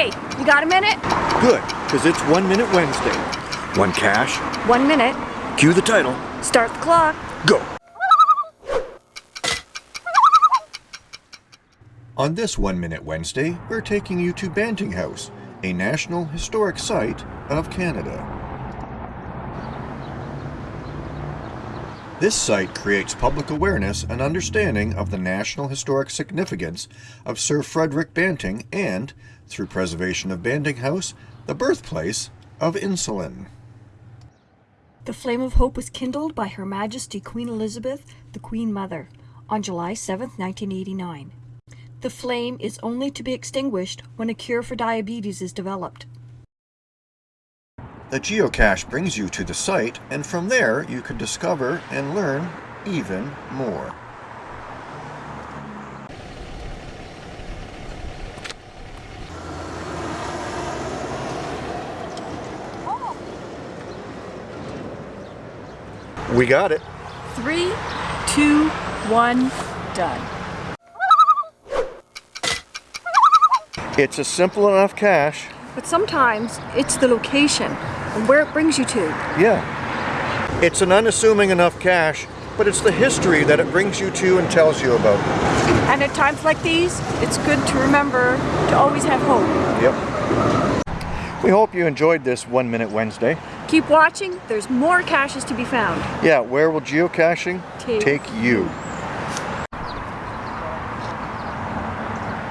Hey, you got a minute? Good, because it's One Minute Wednesday. One cache, One minute. cue the title, Start the clock. go. On this One Minute Wednesday, we're taking you to Banting House, a National Historic Site of Canada. This site creates public awareness and understanding of the national historic significance of Sir Frederick Banting and, through preservation of Banting House, the birthplace of insulin. The flame of hope was kindled by Her Majesty Queen Elizabeth, the Queen Mother, on July 7, 1989. The flame is only to be extinguished when a cure for diabetes is developed. The geocache brings you to the site, and from there you can discover and learn even more. We got it. Three, two, one, done. It's a simple enough cache. But sometimes it's the location and where it brings you to. Yeah. It's an unassuming enough cache, but it's the history that it brings you to and tells you about. And at times like these, it's good to remember to always have hope. Yep. We hope you enjoyed this One Minute Wednesday. Keep watching, there's more caches to be found. Yeah, where will geocaching Take take you?